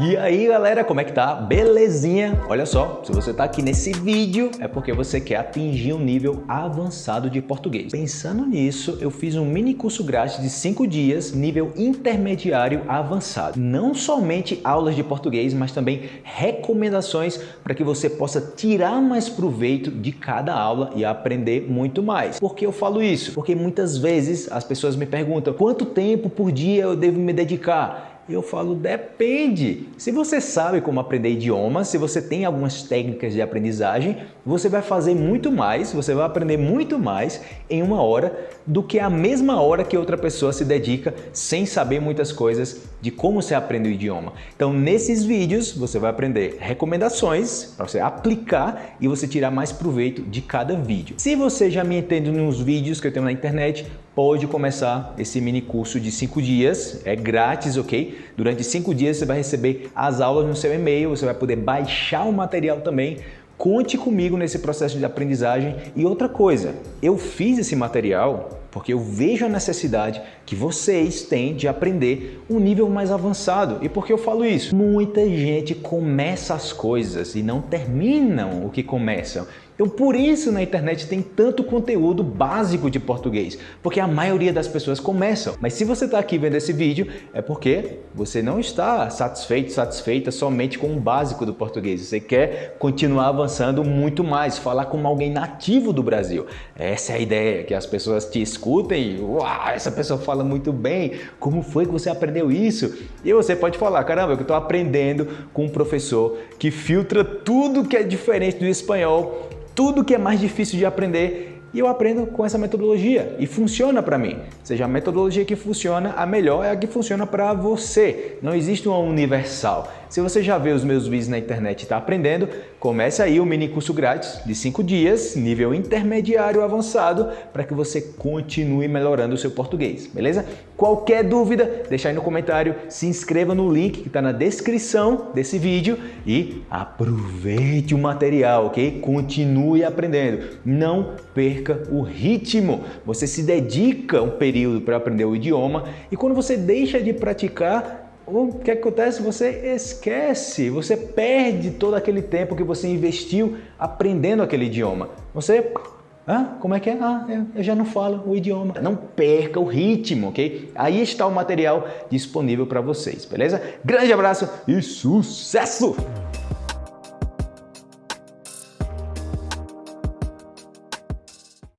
E aí galera, como é que tá? Belezinha? Olha só, se você tá aqui nesse vídeo é porque você quer atingir um nível avançado de português. Pensando nisso, eu fiz um mini curso grátis de 5 dias, nível intermediário avançado. Não somente aulas de português, mas também recomendações para que você possa tirar mais proveito de cada aula e aprender muito mais. Por que eu falo isso? Porque muitas vezes as pessoas me perguntam quanto tempo por dia eu devo me dedicar? Eu falo, depende. Se você sabe como aprender idiomas, se você tem algumas técnicas de aprendizagem, você vai fazer muito mais, você vai aprender muito mais em uma hora do que a mesma hora que outra pessoa se dedica sem saber muitas coisas de como se aprende o idioma. Então, nesses vídeos, você vai aprender recomendações para você aplicar e você tirar mais proveito de cada vídeo. Se você já me entende nos vídeos que eu tenho na internet, pode começar esse mini curso de 5 dias, é grátis, ok? Durante 5 dias você vai receber as aulas no seu e-mail, você vai poder baixar o material também, Conte comigo nesse processo de aprendizagem. E outra coisa, eu fiz esse material porque eu vejo a necessidade que vocês têm de aprender um nível mais avançado. E por que eu falo isso? Muita gente começa as coisas e não terminam o que começam. Então por isso na internet tem tanto conteúdo básico de português, porque a maioria das pessoas começam. Mas se você está aqui vendo esse vídeo, é porque você não está satisfeito, satisfeita somente com o básico do português. Você quer continuar avançando muito mais, falar como alguém nativo do Brasil. Essa é a ideia, que as pessoas te escutem, uau, essa pessoa fala muito bem, como foi que você aprendeu isso? E você pode falar, caramba, eu estou aprendendo com um professor que filtra tudo que é diferente do espanhol tudo que é mais difícil de aprender e eu aprendo com essa metodologia e funciona para mim. Seja a metodologia que funciona, a melhor é a que funciona para você. Não existe uma universal. Se você já vê os meus vídeos na internet e está aprendendo, comece aí o mini curso grátis de 5 dias, nível intermediário avançado, para que você continue melhorando o seu português, beleza? Qualquer dúvida, deixa aí no comentário, se inscreva no link que está na descrição desse vídeo e aproveite o material, ok? Continue aprendendo, não perca o ritmo. Você se dedica um período para aprender o idioma e quando você deixa de praticar, o que acontece? Você esquece, você perde todo aquele tempo que você investiu aprendendo aquele idioma. Você, ah, como é que é? Ah, eu já não falo o idioma. Não perca o ritmo, ok? Aí está o material disponível para vocês, beleza? Grande abraço e sucesso!